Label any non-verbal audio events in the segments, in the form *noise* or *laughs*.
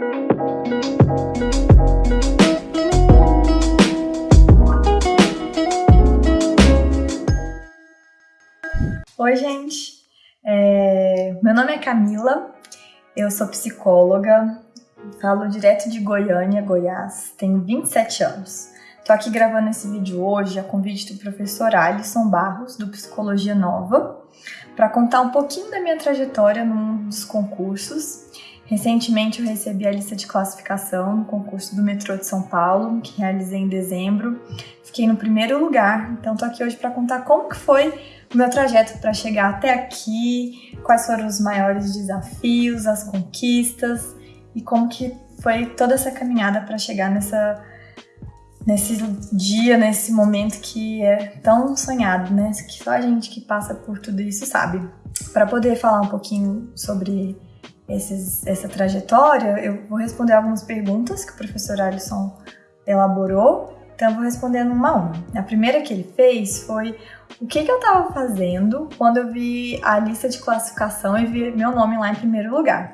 Oi, gente. É... Meu nome é Camila, eu sou psicóloga, falo direto de Goiânia, Goiás, tenho 27 anos. Tô aqui gravando esse vídeo hoje a convite do professor Alisson Barros, do Psicologia Nova, para contar um pouquinho da minha trajetória num dos concursos. Recentemente eu recebi a lista de classificação no concurso do metrô de São Paulo, que realizei em dezembro. Fiquei no primeiro lugar, então tô aqui hoje para contar como que foi o meu trajeto para chegar até aqui, quais foram os maiores desafios, as conquistas e como que foi toda essa caminhada para chegar nessa nesse dia, nesse momento que é tão sonhado, né? Que só a gente que passa por tudo isso sabe. Para poder falar um pouquinho sobre esses, essa trajetória, eu vou responder algumas perguntas que o professor Alisson elaborou. Então, eu vou respondendo uma a uma. A primeira que ele fez foi o que, que eu estava fazendo quando eu vi a lista de classificação e vi meu nome lá em primeiro lugar.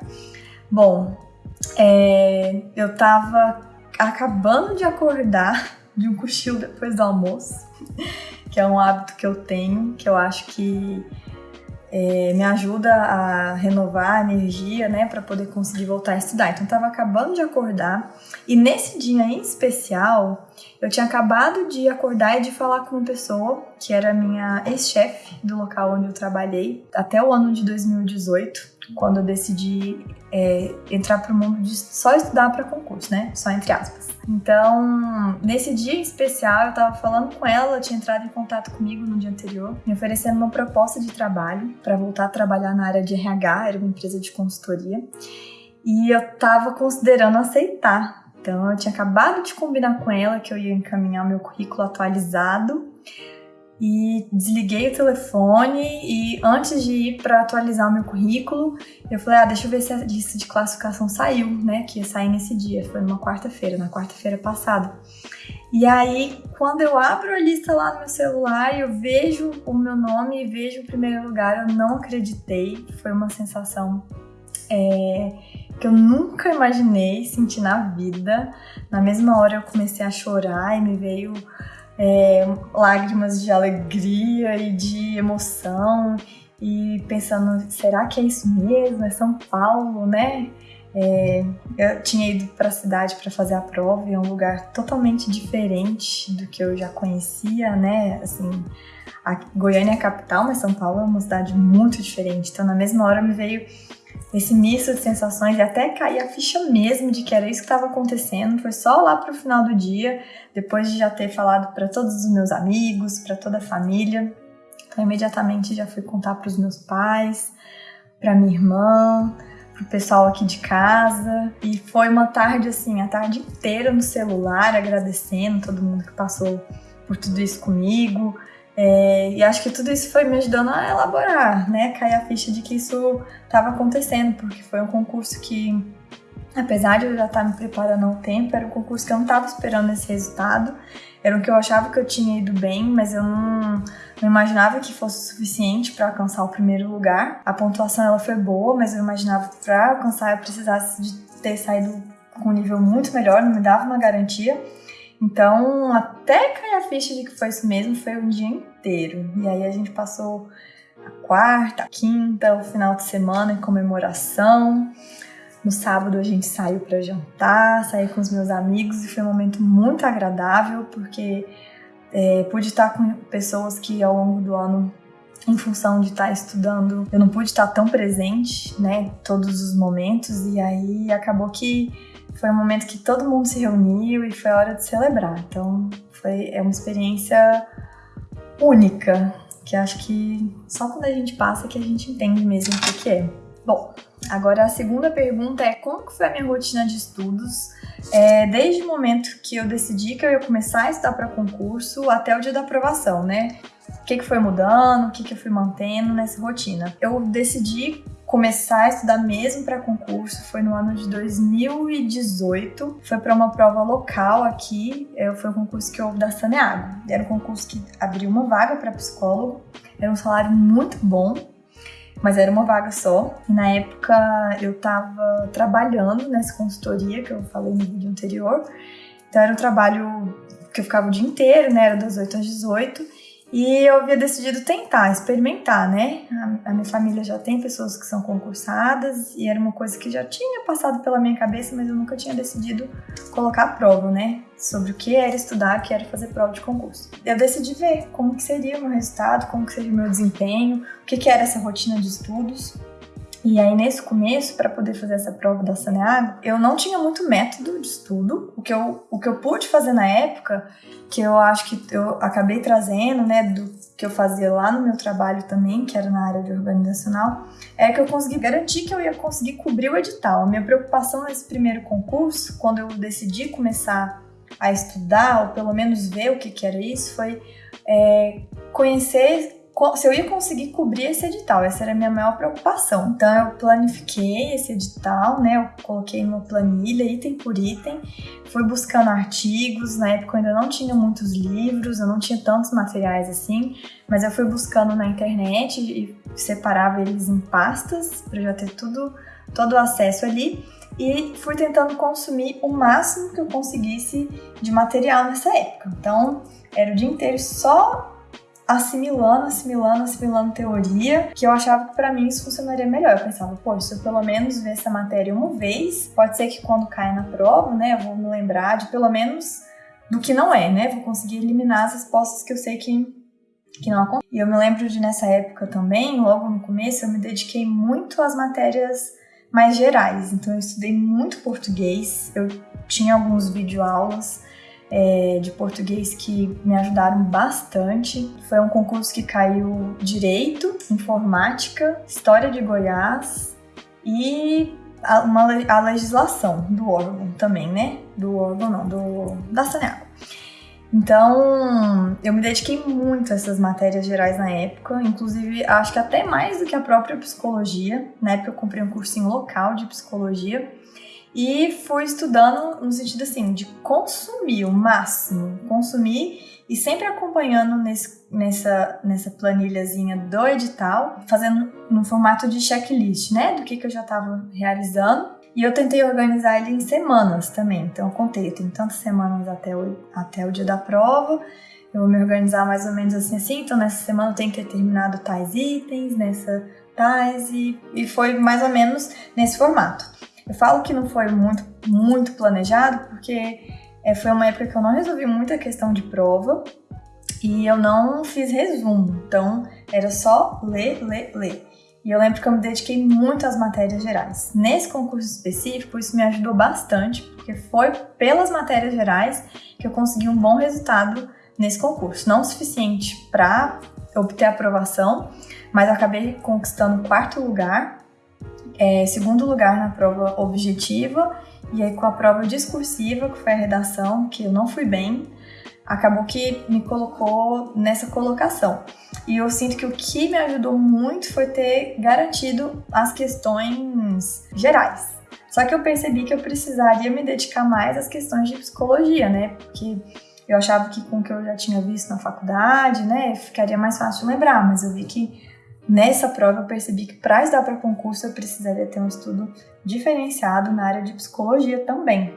Bom, é, eu estava acabando de acordar de um cochilo depois do almoço, *laughs* que é um hábito que eu tenho, que eu acho que é, me ajuda a renovar a energia, né, para poder conseguir voltar a estudar. Então, estava acabando de acordar e nesse dia em especial, eu tinha acabado de acordar e de falar com uma pessoa que era minha ex-chefe do local onde eu trabalhei até o ano de 2018 quando eu decidi é, entrar para o mundo de só estudar para concurso, né? Só entre aspas. Então, nesse dia especial, eu estava falando com ela, ela tinha entrado em contato comigo no dia anterior, me oferecendo uma proposta de trabalho para voltar a trabalhar na área de RH, era uma empresa de consultoria, e eu estava considerando aceitar. Então, eu tinha acabado de combinar com ela que eu ia encaminhar meu currículo atualizado e desliguei o telefone e antes de ir para atualizar o meu currículo, eu falei, ah, deixa eu ver se a lista de classificação saiu, né, que ia sair nesse dia, foi numa quarta-feira, na quarta-feira passada. E aí, quando eu abro a lista lá no meu celular, eu vejo o meu nome e vejo o primeiro lugar, eu não acreditei, foi uma sensação é, que eu nunca imaginei sentir na vida. Na mesma hora eu comecei a chorar e me veio é, lágrimas de alegria e de emoção e pensando, será que é isso mesmo? É São Paulo, né? É, eu tinha ido para a cidade para fazer a prova e é um lugar totalmente diferente do que eu já conhecia, né? Assim, a Goiânia é a capital, mas São Paulo é uma cidade muito diferente. Então, na mesma hora me veio esse misto de sensações e até cair a ficha mesmo de que era isso que estava acontecendo. Foi só lá para o final do dia, depois de já ter falado para todos os meus amigos, para toda a família. Então, imediatamente já fui contar para os meus pais, para minha irmã, para o pessoal aqui de casa. E foi uma tarde assim, a tarde inteira no celular, agradecendo todo mundo que passou por tudo isso comigo. É, e acho que tudo isso foi me ajudando a elaborar, né? Cair a ficha de que isso estava acontecendo, porque foi um concurso que, apesar de eu já estar me preparando há um tempo, era um concurso que eu não estava esperando esse resultado. Era o que eu achava que eu tinha ido bem, mas eu não, não imaginava que fosse suficiente para alcançar o primeiro lugar. A pontuação ela foi boa, mas eu imaginava que para alcançar eu precisasse de ter saído com um nível muito melhor, não me dava uma garantia. Então, até cair a ficha de que foi isso mesmo, foi o dia inteiro. E aí a gente passou a quarta, a quinta, o final de semana em comemoração. No sábado a gente saiu para jantar, saí com os meus amigos e foi um momento muito agradável porque é, pude estar com pessoas que ao longo do ano, em função de estar estudando, eu não pude estar tão presente, né, todos os momentos e aí acabou que foi um momento que todo mundo se reuniu e foi hora de celebrar. Então, foi é uma experiência única, que acho que só quando a gente passa que a gente entende mesmo o que, que é. Bom, agora a segunda pergunta é como que foi a minha rotina de estudos é, desde o momento que eu decidi que eu ia começar a estudar para concurso até o dia da aprovação, né? O que, que foi mudando, o que, que eu fui mantendo nessa rotina. Eu decidi começar a estudar mesmo para concurso foi no ano de 2018. Foi para uma prova local aqui, é, foi um concurso que houve da Saneago. Era um concurso que abriu uma vaga para psicólogo, era um salário muito bom. mas era uma vaga só. E na época eu estava trabalhando nessa consultoria que eu falei no vídeo anterior. Então era um trabalho que eu ficava o dia inteiro, né? Era das 8 às 18. E eu havia decidido tentar, experimentar, né? A, a, minha família já tem pessoas que são concursadas e era uma coisa que já tinha passado pela minha cabeça, mas eu nunca tinha decidido colocar a prova, né? Sobre o que era estudar, que era fazer prova de concurso. Eu decidi ver como que seria o meu resultado, como que seria o meu desempenho, o que, que era essa rotina de estudos. E aí, nesse começo, para poder fazer essa prova da Saneago, eu não tinha muito método de estudo. O que, eu, o que eu pude fazer na época, que eu acho que eu acabei trazendo, né, do que eu fazia lá no meu trabalho também, que era na área de organizacional, é que eu consegui garantir que eu ia conseguir cobrir o edital. A minha preocupação nesse primeiro concurso, quando eu decidi começar a estudar, ou pelo menos ver o que, que era isso, foi é, conhecer se eu ia conseguir cobrir esse edital. Essa era a minha maior preocupação. Então eu planifiquei esse edital, né? Eu coloquei uma planilha, item por item, fui buscando artigos. Na época eu ainda não tinha muitos livros, eu não tinha tantos materiais assim, mas eu fui buscando na internet e separava eles em pastas para já ter tudo, todo o acesso ali. E fui tentando consumir o máximo que eu conseguisse de material nessa época. Então, era o dia inteiro só assimilando, assimilando, assimilando teoria, que eu achava que para mim isso funcionaria melhor. Eu pensava, pô, se eu pelo menos ver essa matéria uma vez, pode ser que quando caia na prova, né, eu vou me lembrar de pelo menos do que não é, né? Vou conseguir eliminar as respostas que eu sei que que não acontece. E eu me lembro de nessa época também, logo no começo, eu me dediquei muito às matérias mais gerais. Então eu estudei muito português, eu tinha alguns videoaulas é, de português que me ajudaram bastante. Foi um concurso que caiu Direito, Informática, História de Goiás e a, uma, a legislação do órgão também, né? Do órgão não, do, da Saneago. Então, eu me dediquei muito a essas matérias gerais na época, inclusive acho que até mais do que a própria psicologia. Na época eu comprei um cursinho local de psicologia e fui estudando no sentido assim de consumir o máximo, consumir e sempre acompanhando nesse, nessa, nessa planilhazinha do edital, fazendo no formato de checklist, né, do que, que eu já estava realizando. E eu tentei organizar ele em semanas também. Então eu contei, eu tenho tantas semanas até o, até o dia da prova. Eu vou me organizar mais ou menos assim assim. Então nessa semana eu tenho que ter terminado tais itens, nessa tais e, e foi mais ou menos nesse formato. Eu falo que não foi muito, muito planejado porque é, foi uma época que eu não resolvi muita questão de prova e eu não fiz resumo. Então era só ler, ler, ler. E eu lembro que eu me dediquei muito às matérias gerais. Nesse concurso específico, isso me ajudou bastante, porque foi pelas matérias gerais que eu consegui um bom resultado nesse concurso. Não o suficiente para obter aprovação, mas acabei conquistando quarto lugar é, segundo lugar na prova objetiva, e aí com a prova discursiva, que foi a redação, que eu não fui bem, acabou que me colocou nessa colocação. E eu sinto que o que me ajudou muito foi ter garantido as questões gerais. Só que eu percebi que eu precisaria me dedicar mais às questões de psicologia, né? Porque eu achava que com o que eu já tinha visto na faculdade, né, ficaria mais fácil lembrar, mas eu vi que Nessa prova eu percebi que para estudar para concurso eu precisaria ter um estudo diferenciado na área de psicologia também,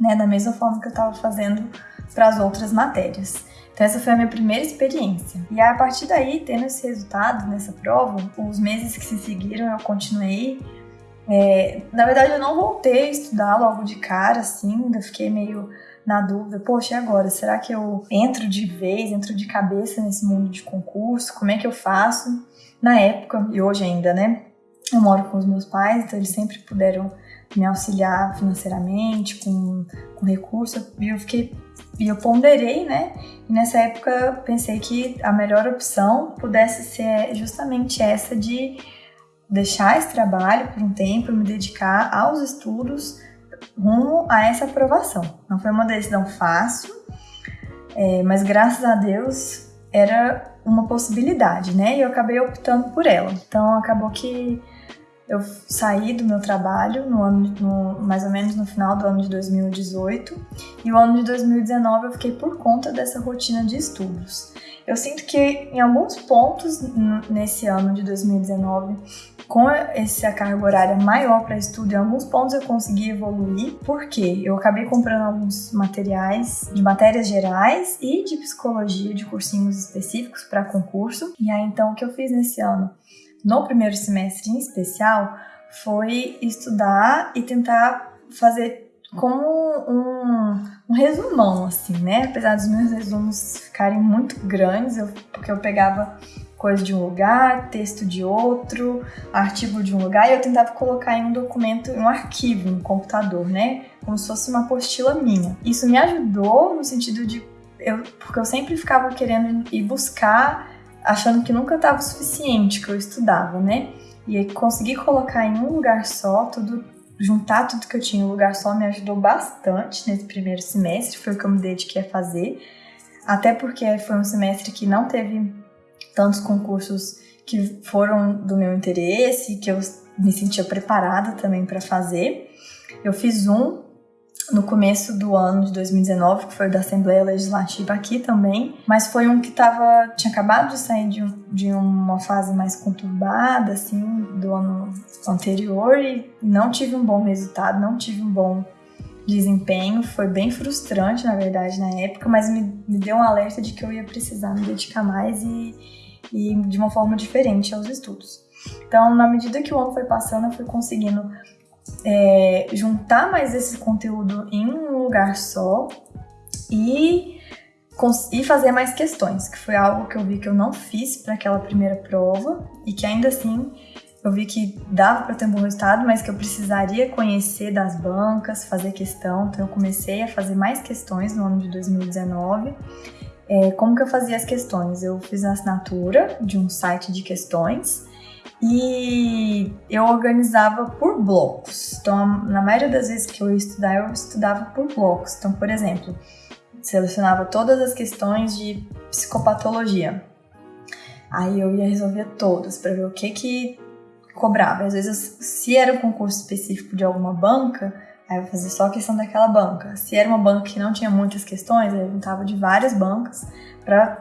né, da mesma forma que eu estava fazendo para as outras matérias. Então essa foi a minha primeira experiência. E a partir daí, tendo esse resultado nessa prova, os meses que se seguiram eu continuei. É, na verdade eu não voltei a estudar logo de cara, assim, ainda fiquei meio na dúvida, poxa, e agora? Será que eu entro de vez, entro de cabeça nesse mundo de concurso? Como é que eu faço? Na época, e hoje ainda, né? Eu moro com os meus pais, então eles sempre puderam me auxiliar financeiramente, com, com recurso, e eu fiquei e eu ponderei, né? E nessa época pensei que a melhor opção pudesse ser justamente essa de deixar esse trabalho por um tempo, me dedicar aos estudos rumo a essa aprovação. Não foi uma decisão fácil, é, mas graças a Deus era uma possibilidade, né? E eu acabei optando por ela. Então acabou que eu saí do meu trabalho no ano, no, mais ou menos no final do ano de 2018 e o ano de 2019 eu fiquei por conta dessa rotina de estudos. Eu sinto que em alguns pontos nesse ano de 2019, com essa carga horária maior para estudo, em alguns pontos eu consegui evoluir, porque eu acabei comprando alguns materiais de matérias gerais e de psicologia, de cursinhos específicos para concurso. E aí então o que eu fiz nesse ano, no primeiro semestre em especial, foi estudar e tentar fazer como um, um, resumão, assim, né? Apesar dos meus resumos ficarem muito grandes, eu, porque eu pegava coisa de um lugar, texto de outro, artigo de um lugar, e eu tentava colocar em um documento, em um arquivo no computador, né? Como se fosse uma apostila minha. Isso me ajudou no sentido de. Eu, porque eu sempre ficava querendo ir buscar, achando que nunca estava o suficiente que eu estudava, né? E aí conseguir colocar em um lugar só tudo juntar tudo que eu tinha em um lugar só me ajudou bastante nesse primeiro semestre, foi o que eu me dediquei a fazer. Até porque foi um semestre que não teve tantos concursos que foram do meu interesse, que eu me sentia preparada também para fazer. Eu fiz um no começo do ano de 2019, que foi da Assembleia Legislativa aqui também, mas foi um que tava, tinha acabado de sair de, de uma fase mais conturbada, assim, do ano anterior. E não tive um bom resultado, não tive um bom desempenho, foi bem frustrante, na verdade, na época, mas me, me deu um alerta de que eu ia precisar me dedicar mais e, e de uma forma diferente aos estudos. Então, na medida que o ano foi passando, eu fui conseguindo é, juntar mais esse conteúdo em um lugar só e, e fazer mais questões, que foi algo que eu vi que eu não fiz para aquela primeira prova e que ainda assim eu vi que dava para ter um bom resultado, mas que eu precisaria conhecer das bancas, fazer questão. Então eu comecei a fazer mais questões no ano de 2019. É, como que eu fazia as questões? Eu fiz a assinatura de um site de questões e eu organizava por blocos. Então, na maioria das vezes que eu ia estudar, eu estudava por blocos. Então, por exemplo, selecionava todas as questões de psicopatologia. Aí eu ia resolver todas para ver o que que cobrava. Às vezes, se era um concurso específico de alguma banca, aí eu fazia só a questão daquela banca. Se era uma banca que não tinha muitas questões, eu juntava de várias bancas para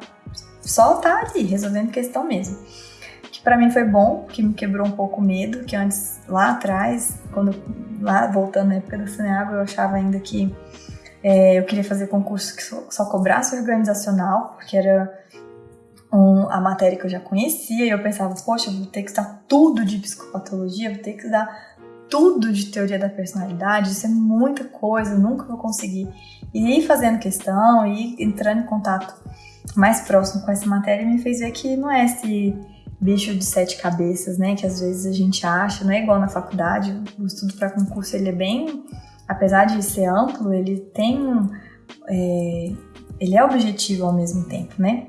só estar tá ali resolvendo questão mesmo para mim foi bom, que me quebrou um pouco o medo, que antes, lá atrás, quando lá voltando na época da Saneago, eu achava ainda que é, eu queria fazer concurso que só, só cobrasse organizacional, porque era um, a matéria que eu já conhecia, e eu pensava, poxa, vou ter que estudar tudo de psicopatologia, vou ter que estudar tudo de teoria da personalidade, isso é muita coisa, nunca vou conseguir. E ir fazendo questão, e entrando em contato mais próximo com essa matéria me fez ver que não é esse bicho de sete cabeças, né? Que às vezes a gente acha, não é igual na faculdade. O estudo para concurso ele é bem, apesar de ser amplo, ele tem, é, ele é objetivo ao mesmo tempo, né?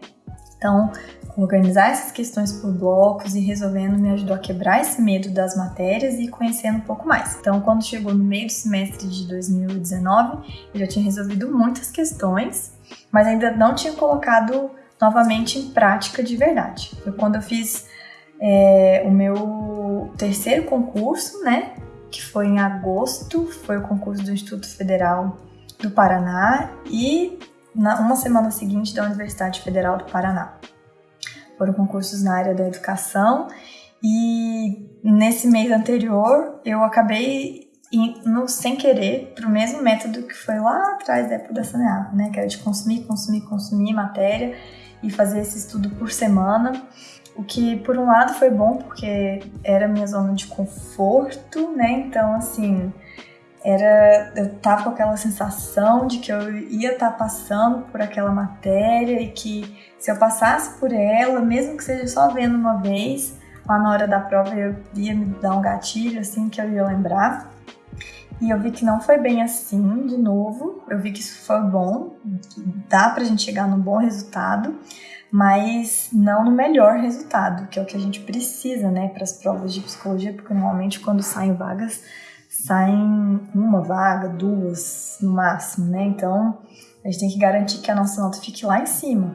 Então, organizar essas questões por blocos e resolvendo me ajudou a quebrar esse medo das matérias e conhecendo um pouco mais. Então, quando chegou no meio do semestre de 2019, eu já tinha resolvido muitas questões, mas ainda não tinha colocado novamente em prática de verdade. Foi quando eu fiz é, o meu terceiro concurso, né? Que foi em agosto, foi o concurso do Instituto Federal do Paraná e na uma semana seguinte da Universidade Federal do Paraná. Foram concursos na área da educação e nesse mês anterior eu acabei indo sem querer para o mesmo método que foi lá atrás da época da Saneago, né? Que era de consumir, consumir, consumir matéria e fazer esse estudo por semana. O que, por um lado, foi bom porque era minha zona de conforto, né? Então, assim, era eu tava com aquela sensação de que eu ia estar tá passando por aquela matéria e que se eu passasse por ela, mesmo que seja só vendo uma vez, lá na hora da prova eu ia me dar um gatilho assim que eu ia lembrar. E eu vi que não foi bem assim, de novo. Eu vi que isso foi bom, dá pra gente chegar num bom resultado, mas não no melhor resultado, que é o que a gente precisa, né, para as provas de psicologia, porque normalmente quando saem vagas, saem uma vaga, duas no máximo, né? Então a gente tem que garantir que a nossa nota fique lá em cima.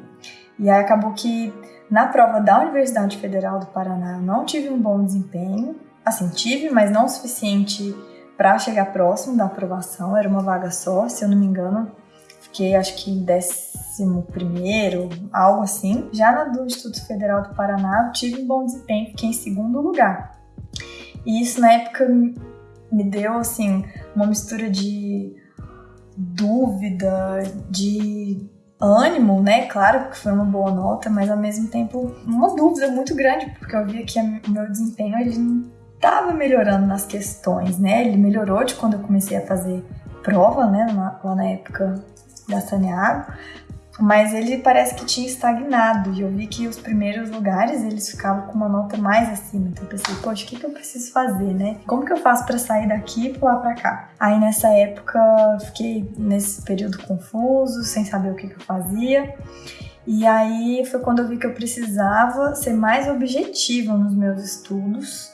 E aí acabou que na prova da Universidade Federal do Paraná eu não tive um bom desempenho, assim, tive, mas não o suficiente para chegar próximo da aprovação, era uma vaga só, se eu não me engano, fiquei acho que em décimo primeiro, algo assim. Já na do Instituto Federal do Paraná, tive um bom desempenho, fiquei em segundo lugar. E isso na época me deu assim uma mistura de dúvida, de ânimo, né? Claro que foi uma boa nota, mas ao mesmo tempo uma dúvida muito grande, porque eu via que o meu desempenho ele estava melhorando nas questões, né? Ele melhorou de quando eu comecei a fazer prova, né? Lá na época da Saneago, mas ele parece que tinha estagnado e eu vi que os primeiros lugares eles ficavam com uma nota mais acima. Então eu pensei, poxa, o que, que eu preciso fazer, né? Como que eu faço para sair daqui e pular para cá? Aí nessa época fiquei nesse período confuso, sem saber o que, que eu fazia. E aí foi quando eu vi que eu precisava ser mais objetiva nos meus estudos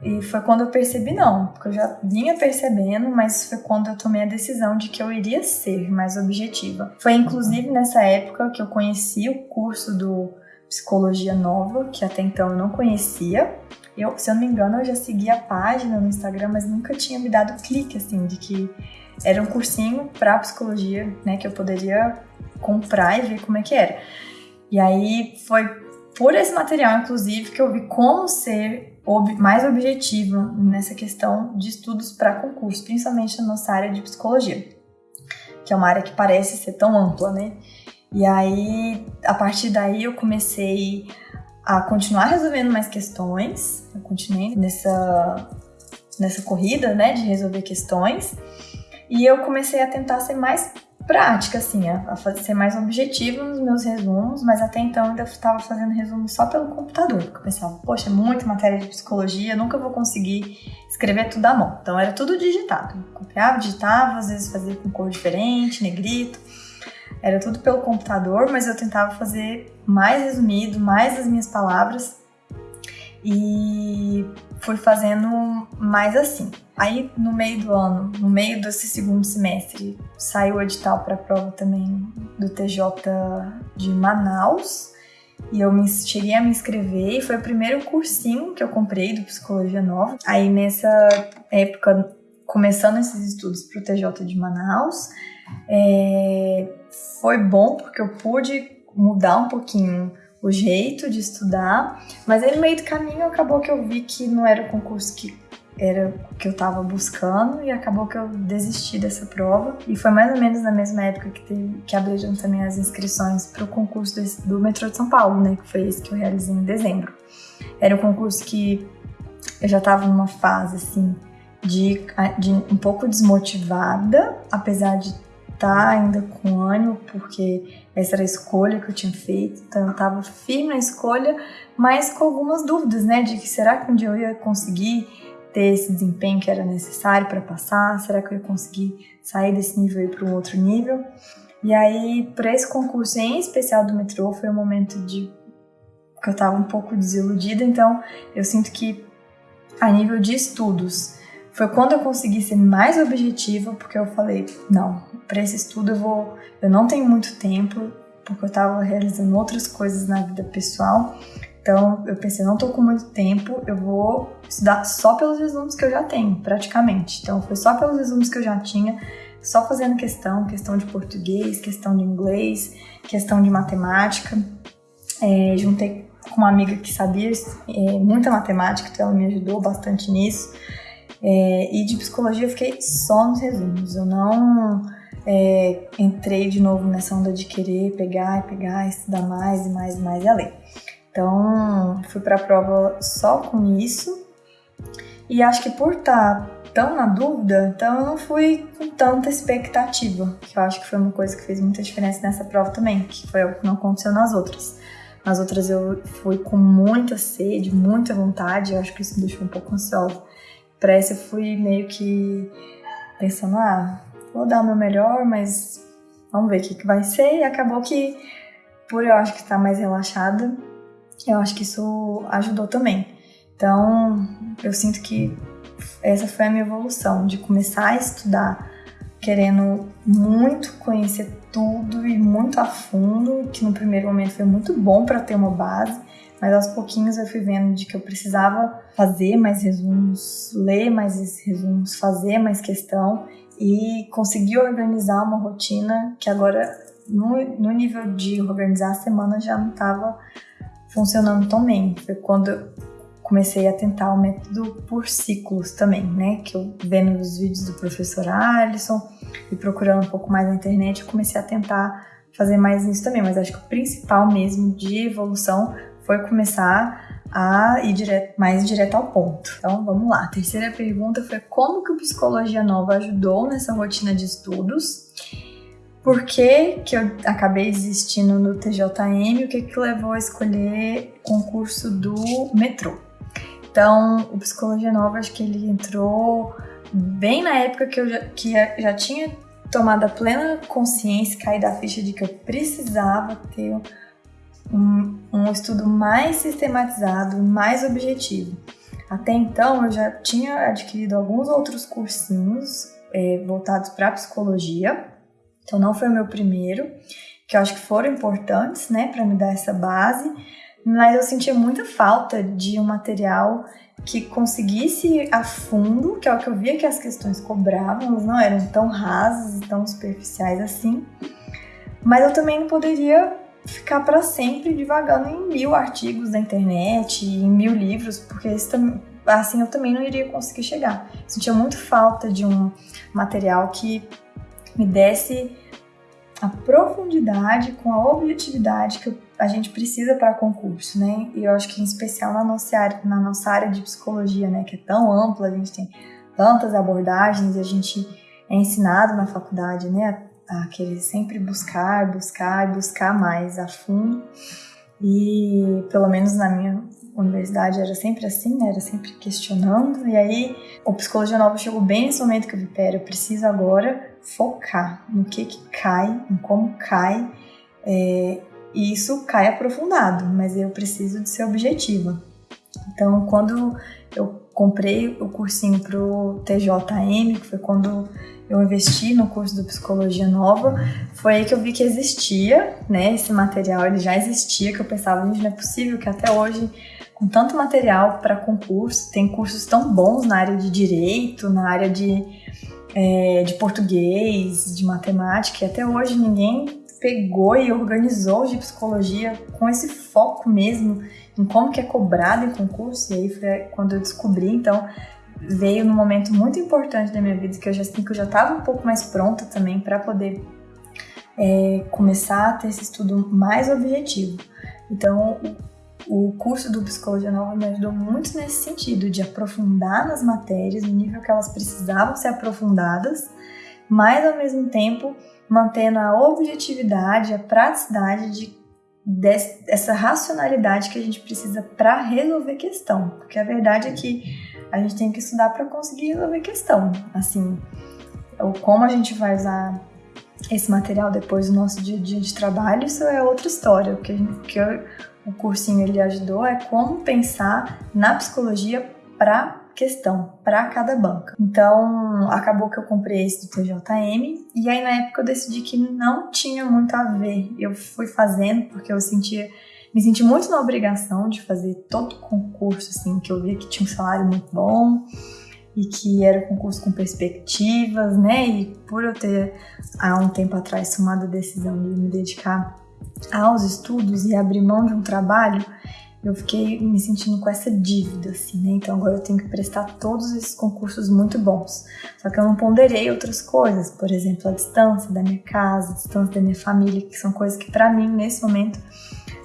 e foi quando eu percebi, não, porque eu já vinha percebendo, mas foi quando eu tomei a decisão de que eu iria ser mais objetiva. Foi inclusive nessa época que eu conheci o curso do Psicologia Nova, que até então eu não conhecia. Eu, se eu não me engano, eu já seguia a página no Instagram, mas nunca tinha me dado clique assim de que era um cursinho para psicologia, né, que eu poderia comprar e ver como é que era. E aí foi por esse material, inclusive, que eu vi como ser ob mais objetiva nessa questão de estudos para concurso, principalmente na nossa área de psicologia, que é uma área que parece ser tão ampla, né? E aí, a partir daí, eu comecei a continuar resolvendo mais questões, eu continuei nessa, nessa corrida, né, de resolver questões, e eu comecei a tentar ser mais prática, assim, a, fazer, ser mais objetivo nos meus resumos, mas até então eu ainda estava fazendo resumo só pelo computador, porque eu pensava, poxa, é muita matéria de psicologia, nunca vou conseguir escrever tudo à mão. Então era tudo digitado. copiava, digitava, às vezes fazia com cor diferente, negrito. Era tudo pelo computador, mas eu tentava fazer mais resumido, mais as minhas palavras. E fui fazendo mais assim. Aí no meio do ano, no meio desse segundo semestre, saiu o edital para prova também do TJ de Manaus. E eu me, cheguei a me inscrever e foi o primeiro cursinho que eu comprei do Psicologia Nova. Aí nessa época, começando esses estudos para o TJ de Manaus, é, foi bom porque eu pude mudar um pouquinho o jeito de estudar, mas aí no meio do caminho acabou que eu vi que não era o concurso que era o que eu estava buscando e acabou que eu desisti dessa prova. E foi mais ou menos na mesma época que, teve, que abriram também as inscrições para o concurso desse, do metrô de São Paulo, né? Que foi esse que eu realizei em dezembro. Era um concurso que eu já estava numa fase assim de, de um pouco desmotivada, apesar de estar tá ainda com ânimo, porque essa era a escolha que eu tinha feito, então eu estava firme na escolha, mas com algumas dúvidas, né, de que será que um dia eu ia conseguir ter esse desempenho que era necessário para passar, será que eu ia conseguir sair desse nível e ir para um outro nível? E aí, para esse concurso em especial do metrô, foi um momento de que eu estava um pouco desiludida, então eu sinto que a nível de estudos, foi quando eu consegui ser mais objetiva, porque eu falei, não, para esse estudo eu vou, eu não tenho muito tempo, porque eu estava realizando outras coisas na vida pessoal. Então eu pensei, não estou com muito tempo, eu vou estudar só pelos resumos que eu já tenho, praticamente. Então foi só pelos resumos que eu já tinha, só fazendo questão, questão de português, questão de inglês, questão de matemática. É, juntei com uma amiga que sabia é, muita matemática, então ela me ajudou bastante nisso. É, e de psicologia eu fiquei só nos resumos. Eu não é, entrei de novo nessa onda de querer pegar e pegar, estudar mais e mais e mais e além. Então, fui para a prova só com isso. E acho que por estar tá tão na dúvida, então eu não fui com tanta expectativa, que eu acho que foi uma coisa que fez muita diferença nessa prova também, que foi o que não aconteceu nas outras. Nas outras eu fui com muita sede, muita vontade, eu acho que isso me deixou um pouco ansiosa. Para essa eu fui meio que pensando, ah, vou dar o meu melhor, mas vamos ver o que, que vai ser. E acabou que, por eu acho que estar mais relaxada, eu acho que isso ajudou também. Então, eu sinto que essa foi a minha evolução, de começar a estudar querendo muito conhecer tudo e muito a fundo, que no primeiro momento foi muito bom para ter uma base, mas aos pouquinhos eu fui vendo de que eu precisava fazer mais resumos, ler mais resumos, fazer mais questão e conseguir organizar uma rotina que agora, no, no nível de organizar a semana, já não estava funcionando tão bem. Foi quando eu comecei a tentar o método por ciclos também, né? Que eu vendo os vídeos do professor Alisson e procurando um pouco mais na internet, eu comecei a tentar fazer mais isso também. Mas acho que o principal mesmo de evolução foi começar a ir direto, mais direto ao ponto. Então vamos lá. A terceira pergunta foi como que o Psicologia Nova ajudou nessa rotina de estudos? Por que, que eu acabei desistindo no TJM? O que, que levou a escolher o concurso do metrô? Então, o Psicologia Nova, acho que ele entrou bem na época que eu já, que já tinha tomado a plena consciência, cair da ficha de que eu precisava ter um, um estudo mais sistematizado, mais objetivo. Até então eu já tinha adquirido alguns outros cursinhos é, voltados para psicologia, então não foi o meu primeiro, que eu acho que foram importantes, né, para me dar essa base, mas eu sentia muita falta de um material que conseguisse a fundo, que é o que eu via que as questões cobravam, elas não eram tão rasas e tão superficiais assim, mas eu também não poderia ficar para sempre divagando em mil artigos da internet, em mil livros, porque assim eu também não iria conseguir chegar. Sentia muito falta de um material que me desse a profundidade com a objetividade que a gente precisa para concurso, né? E eu acho que em especial na nossa área, na nossa área de psicologia, né, que é tão ampla, a gente tem tantas abordagens e a gente é ensinado na faculdade, né, a querer sempre buscar, buscar, buscar mais a fundo. E pelo menos na minha universidade era sempre assim, né? Era sempre questionando. E aí o Psicologia Nova chegou bem nesse momento que eu vi, pera, eu preciso agora focar no que que cai, em como cai. É, e isso cai aprofundado, mas eu preciso de ser objetiva. Então, quando eu comprei o cursinho pro TJM, que foi quando eu investi no curso do Psicologia Nova, foi aí que eu vi que existia, né, esse material, ele já existia, que eu pensava, gente, não é possível que até hoje, com tanto material para concurso, tem cursos tão bons na área de direito, na área de, é, de português, de matemática, e até hoje ninguém pegou e organizou de psicologia com esse foco mesmo em como que é cobrado em concurso, e aí foi quando eu descobri, então, veio num momento muito importante da minha vida que eu já que eu já estava um pouco mais pronta também para poder é, começar a ter esse estudo mais objetivo. Então, o, o curso do Psicologia Nova me ajudou muito nesse sentido, de aprofundar nas matérias no nível que elas precisavam ser aprofundadas, mas ao mesmo tempo mantendo a objetividade, a praticidade de dessa racionalidade que a gente precisa para resolver questão, porque a verdade é que a gente tem que estudar para conseguir resolver questão. Assim, como a gente vai usar esse material depois do nosso dia a dia de trabalho, isso é outra história. O que, que eu, o cursinho ele ajudou é como pensar na psicologia para questão, para cada banca. Então, acabou que eu comprei esse do TJM e aí na época eu decidi que não tinha muito a ver. Eu fui fazendo porque eu sentia me senti muito na obrigação de fazer todo concurso, assim, que eu via que tinha um salário muito bom e que era um concurso com perspectivas, né? E por eu ter há um tempo atrás tomado a decisão de me dedicar aos estudos e abrir mão de um trabalho, eu fiquei me sentindo com essa dívida, assim, né? Então agora eu tenho que prestar todos esses concursos muito bons. Só que eu não ponderei outras coisas, por exemplo, a distância da minha casa, a distância da minha família, que são coisas que para mim nesse momento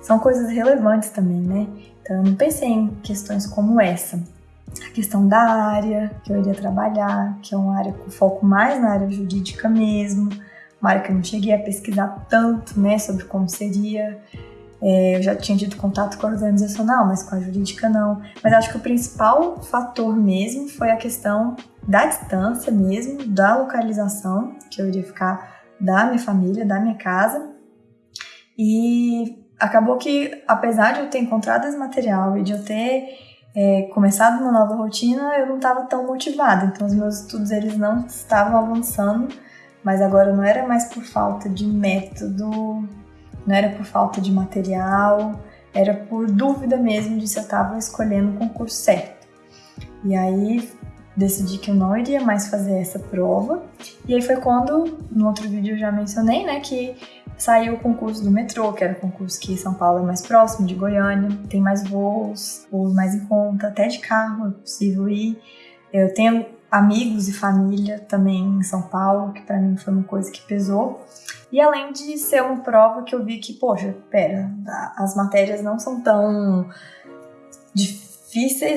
são coisas relevantes também, né? Então eu não pensei em questões como essa. A questão da área que eu iria trabalhar, que é uma área com foco mais na área jurídica mesmo, uma área que eu não cheguei a pesquisar tanto, né, sobre como seria. É, eu já tinha tido contato com a organizacional, mas com a jurídica não. Mas acho que o principal fator mesmo foi a questão da distância mesmo, da localização, que eu iria ficar da minha família, da minha casa. E acabou que, apesar de eu ter encontrado esse material e de eu ter é, começado uma nova rotina, eu não estava tão motivada. Então, os meus estudos eles não estavam avançando, mas agora não era mais por falta de método, não era por falta de material, era por dúvida mesmo de se eu estava escolhendo o concurso certo. E aí decidi que eu não iria mais fazer essa prova. E aí foi quando, no outro vídeo eu já mencionei, né, que saiu o concurso do metrô, que era o concurso que São Paulo é mais próximo de Goiânia, tem mais voos, voos mais em conta, até de carro é possível ir. Eu tenho amigos e família também em São Paulo, que para mim foi uma coisa que pesou. E além de ser uma prova que eu vi que, poxa, pera, as matérias não são tão difíceis,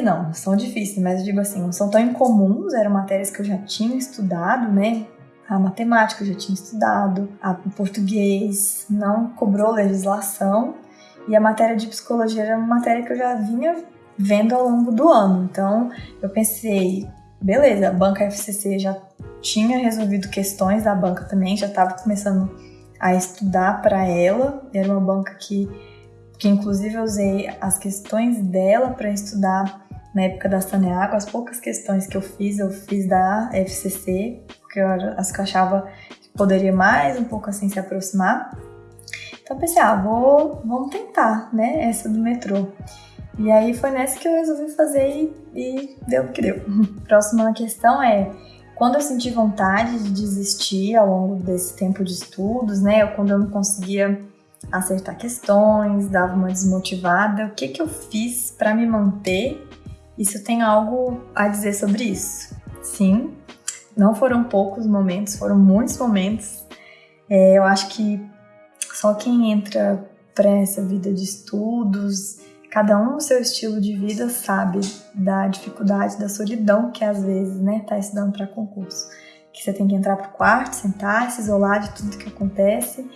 não, são difíceis, mas digo assim, não são tão incomuns, eram matérias que eu já tinha estudado, né? A matemática eu já tinha estudado, a, o português não cobrou legislação, e a matéria de psicologia era uma matéria que eu já vinha vendo ao longo do ano. Então eu pensei, beleza, a banca FCC já tinha resolvido questões da banca também, já estava começando a estudar para ela. Era uma banca que, que inclusive eu usei as questões dela para estudar na época da Saneago. As poucas questões que eu fiz, eu fiz da FCC, porque eu, as que eu achava que poderia mais um pouco assim se aproximar. Então eu pensei, ah, vou, vamos tentar, né, essa do metrô. E aí foi nessa que eu resolvi fazer e, e deu o que deu. *laughs* Próxima questão é quando eu senti vontade de desistir ao longo desse tempo de estudos, né? Ou quando eu não conseguia acertar questões, dava uma desmotivada, o que que eu fiz para me manter? Eu tenho algo a dizer sobre isso? Sim, não foram poucos momentos, foram muitos momentos. É, eu acho que só quem entra para essa vida de estudos cada um no seu estilo de vida sabe da dificuldade, da solidão que às vezes, né, tá estudando para concurso. Que você tem que entrar pro quarto, sentar, se isolar de tudo que acontece.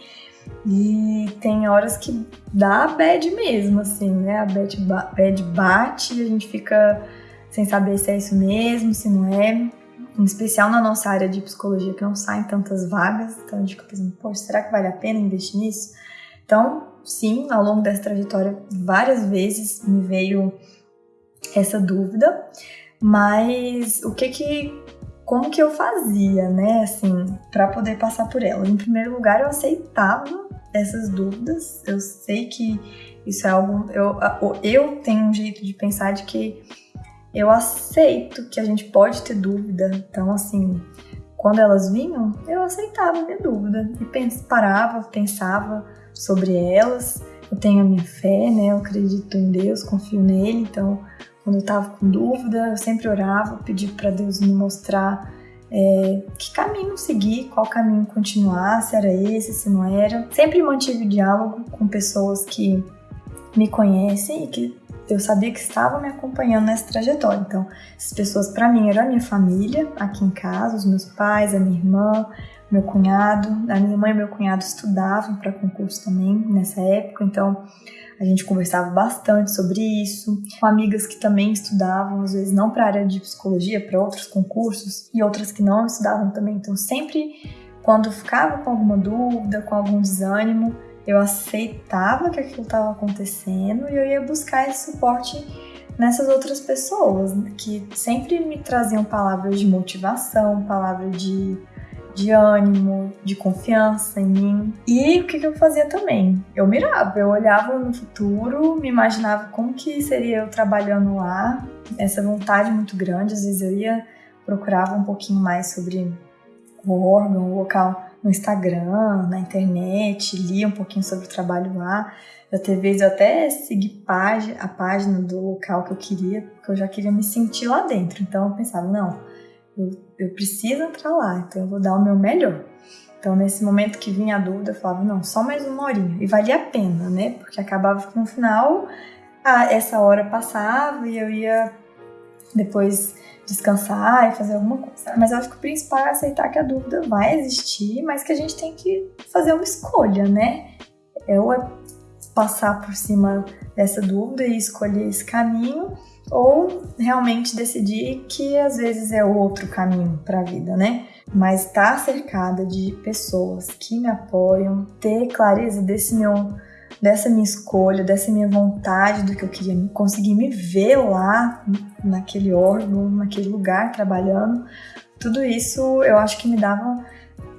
E tem horas que dá a bad mesmo, assim, né? A bad, bad bate a gente fica sem saber se é isso mesmo, se não é. Em especial na nossa área de psicologia, que não saem tantas vagas. Então a gente fica pensando, poxa, será que vale a pena investir nisso? Então, sim, ao longo dessa trajetória, várias vezes me veio essa dúvida, mas o que que como que eu fazia, né, assim, para poder passar por ela? Em primeiro lugar, eu aceitava essas dúvidas. Eu sei que isso é algo eu eu tenho um jeito de pensar de que eu aceito que a gente pode ter dúvida. Então, assim, quando elas vinham, eu aceitava a minha dúvida e pens, parava, pensava, sobre elas. Eu tenho a minha fé, né? Eu acredito em Deus, confio nele. Então, quando eu estava com dúvida, eu sempre orava, pedi para Deus me mostrar é, que caminho seguir, qual caminho continuar, se era esse, se não era. Sempre mantive diálogo com pessoas que me conhecem e que eu sabia que estavam me acompanhando nessa trajetória. Então, essas pessoas para mim eram a minha família aqui em casa, os meus pais, a minha irmã, meu cunhado, a minha mãe e meu cunhado estudavam para concurso também nessa época, então a gente conversava bastante sobre isso, com amigas que também estudavam, às vezes não para a área de psicologia, para outros concursos, e outras que não estudavam também. Então, sempre quando ficava com alguma dúvida, com algum desânimo, eu aceitava que aquilo estava acontecendo e eu ia buscar esse suporte nessas outras pessoas que sempre me traziam palavras de motivação, palavras de de ânimo, de confiança em mim. E o que, eu fazia também? Eu mirava, eu olhava no futuro, me imaginava como que seria eu trabalhando lá, essa vontade muito grande. Às vezes eu ia, procurava um pouquinho mais sobre o órgão, o local no Instagram, na internet, lia um pouquinho sobre o trabalho lá. Já teve vezes eu até segui a página do local que eu queria, porque eu já queria me sentir lá dentro. Então eu pensava, não, eu, eu preciso entrar lá, então eu vou dar o meu melhor. Então, nesse momento que vinha a dúvida, eu falava, não, só mais uma horinha. E valia a pena, né? Porque acabava que no final, a, essa hora passava e eu ia depois descansar e fazer alguma coisa. Mas eu acho que o principal é aceitar que a dúvida vai existir, mas que a gente tem que fazer uma escolha, né? Ou é passar por cima dessa dúvida e escolher esse caminho, ou realmente decidir que às vezes é outro caminho para a vida, né? Mas estar tá cercada de pessoas que me apoiam, ter clareza desse meu dessa minha escolha, dessa minha vontade do que eu queria, conseguir me ver lá naquele órgão, naquele lugar trabalhando, tudo isso eu acho que me dava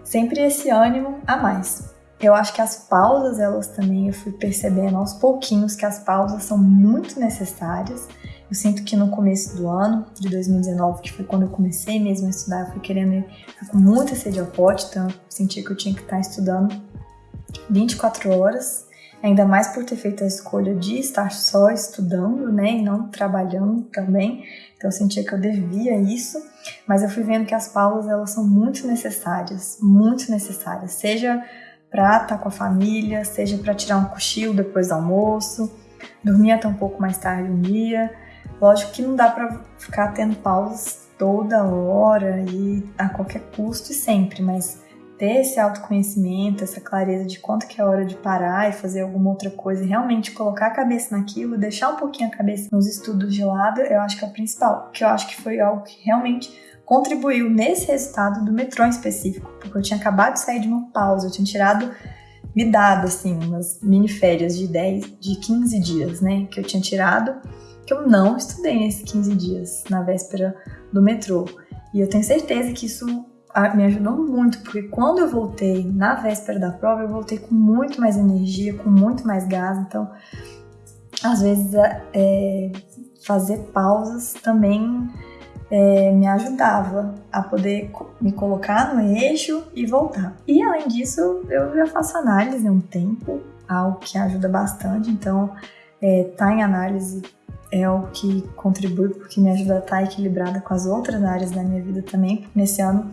sempre esse ânimo a mais. eu acho que as pausas, elas também, eu fui percebendo aos pouquinhos que as pausas são muito necessárias. Eu sinto que no começo do ano, de 2019, que foi quando eu comecei mesmo a estudar, eu fui querendo ir com muita sede ao pote, então eu senti que eu tinha que estar estudando 24 horas, ainda mais por ter feito a escolha de estar só estudando, né, e não trabalhando também. Então eu sentia que eu devia isso, mas eu fui vendo que as pausas elas são muito necessárias, muito necessárias, seja para estar com a família, seja para tirar um cochilo depois do almoço, dormir até um pouco mais tarde um dia. Lógico que não dá para ficar tendo pausas toda hora e a qualquer custo e sempre, mas ter esse autoconhecimento, essa clareza de quanto que é hora de parar e fazer alguma outra coisa e realmente colocar a cabeça naquilo, deixar um pouquinho a cabeça nos estudos de lado, eu acho que é o principal, que eu acho que foi algo que realmente contribuiu nesse resultado do metrô em específico, porque eu tinha acabado de sair de uma pausa, eu tinha tirado me dado assim umas mini férias de 10, de 15 dias, né, que eu tinha tirado, que eu não estudei nesses 15 dias na véspera do metrô. E eu tenho certeza que isso me ajudou muito, porque quando eu voltei na véspera da prova, eu voltei com muito mais energia, com muito mais gás. Então, às vezes, é, fazer pausas também é, me ajudava a poder me colocar no eixo e voltar. E além disso, eu já faço análise um tempo, algo que ajuda bastante. Então, é, tá em análise é o que contribui porque me ajuda a estar tá equilibrada com as outras áreas da minha vida também. Nesse ano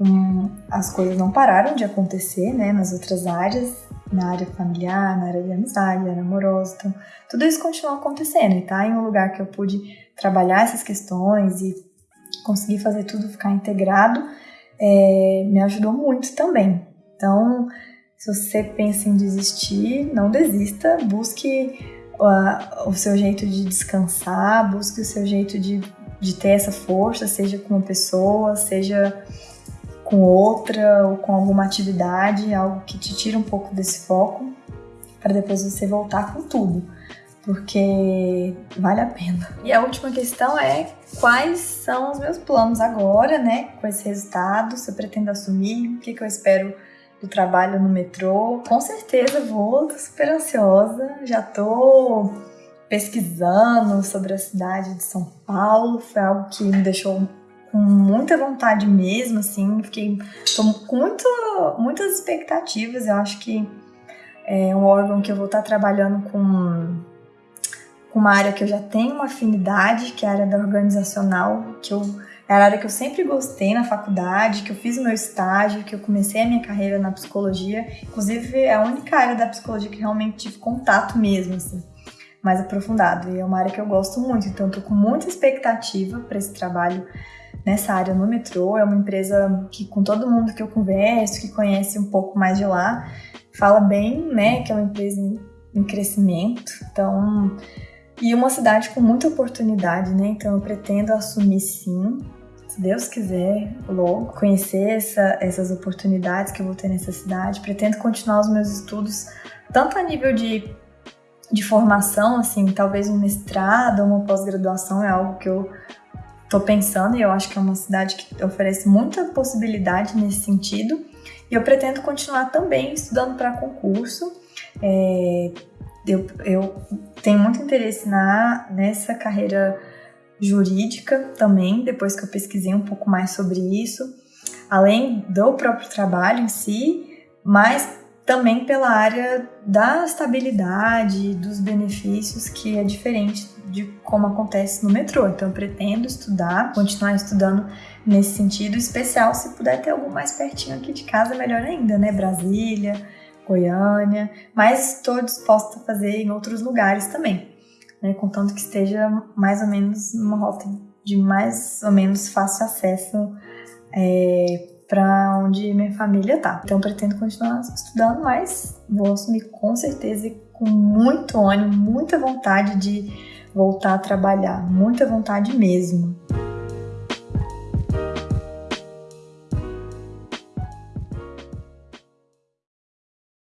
um, as coisas não pararam de acontecer, né, nas outras áreas, na área familiar, na área de amizade, na área amorosa, então tudo isso continua acontecendo e tá em um lugar que eu pude trabalhar essas questões e conseguir fazer tudo ficar integrado, é, me ajudou muito também. Então, se você pensa em desistir, não desista, busque o seu jeito de descansar, busque o seu jeito de, de ter essa força, seja com uma pessoa, seja com outra ou com alguma atividade, algo que te tira um pouco desse foco, para depois você voltar com tudo, porque vale a pena. E a última questão é quais são os meus planos agora, né, com esse resultado, se eu pretendo assumir, o que, que eu espero do trabalho no metrô. Com certeza vou, tô super ansiosa, já tô pesquisando sobre a cidade de São Paulo, foi algo que me deixou com muita vontade mesmo, assim, fiquei tô com muito, muitas expectativas. Eu acho que é um órgão que eu vou estar trabalhando com, com uma área que eu já tenho uma afinidade, que é a área da organizacional, que eu é a área que eu sempre gostei na faculdade, que eu fiz meu estágio, que eu comecei a minha carreira na psicologia. Inclusive, é a única área da psicologia que realmente tive contato mesmo, assim, mais aprofundado. E é uma área que eu gosto muito, então tô com muita expectativa para esse trabalho nessa área no metrô. É uma empresa que, com todo mundo que eu converso, que conhece um pouco mais de lá, fala bem, né, que é uma empresa em crescimento. Então, e uma cidade com muita oportunidade, né? Então, eu pretendo assumir sim. Deus quiser, logo, conhecer essa, essas oportunidades que eu vou ter nessa cidade. Pretendo continuar os meus estudos, tanto a nível de, de formação, assim, talvez um mestrado uma pós-graduação é algo que eu tô pensando e eu acho que é uma cidade que oferece muita possibilidade nesse sentido. E eu pretendo continuar também estudando para concurso. É, eu, eu tenho muito interesse na, nessa carreira jurídica também, depois que eu pesquisei um pouco mais sobre isso, além do próprio trabalho em si, mas também pela área da estabilidade, dos benefícios, que é diferente de como acontece no metrô. Então, eu pretendo estudar, continuar estudando nesse sentido, especial se puder ter algo mais pertinho aqui de casa, melhor ainda, né? Brasília, Goiânia, mas estou disposta a fazer em outros lugares também, né? Contanto que esteja mais ou menos numa rota de mais ou menos fácil acesso. É, para onde minha família tá. Então pretendo continuar estudando, mas vou assumir com certeza e com muito ânimo, muita vontade de voltar a trabalhar, muita vontade mesmo.